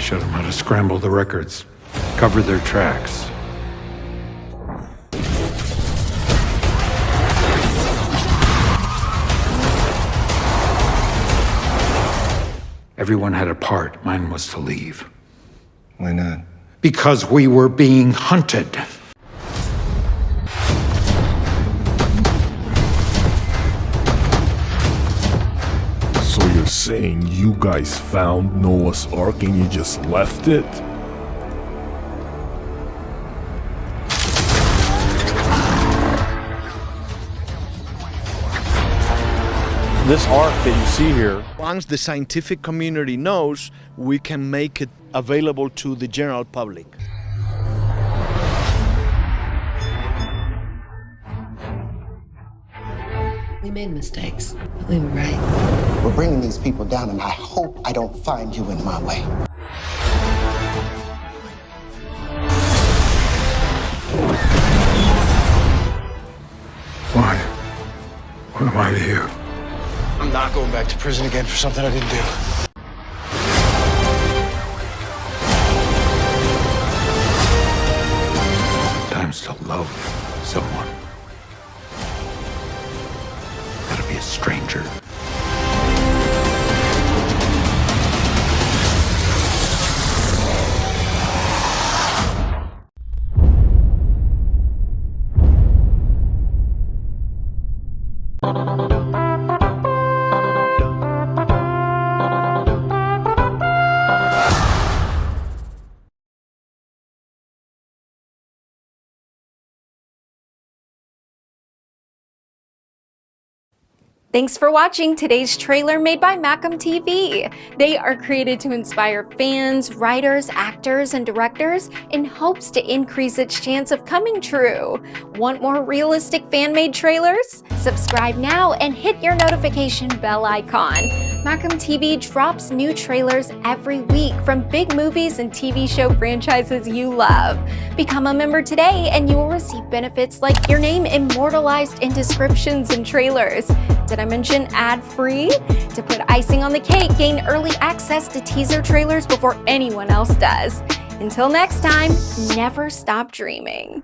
showed them how to scramble the records, cover their tracks. Everyone had a part. Mine was to leave. Why not? Because we were being hunted. Saying you guys found Noah's Ark and you just left it? This ark that you see here, Once the scientific community knows, we can make it available to the general public. We made mistakes, but we were right. We're bringing these people down, and I hope I don't find you in my way. Why? What am I to you? I'm not going back to prison again for something I didn't do. A stranger. Thanks for watching today's trailer made by Macam TV. They are created to inspire fans, writers, actors, and directors in hopes to increase its chance of coming true. Want more realistic fan-made trailers? Subscribe now and hit your notification bell icon. Macam TV drops new trailers every week from big movies and TV show franchises you love. Become a member today and you will receive benefits like your name immortalized in descriptions and trailers. Did I mention ad-free? To put icing on the cake, gain early access to teaser trailers before anyone else does. Until next time, never stop dreaming.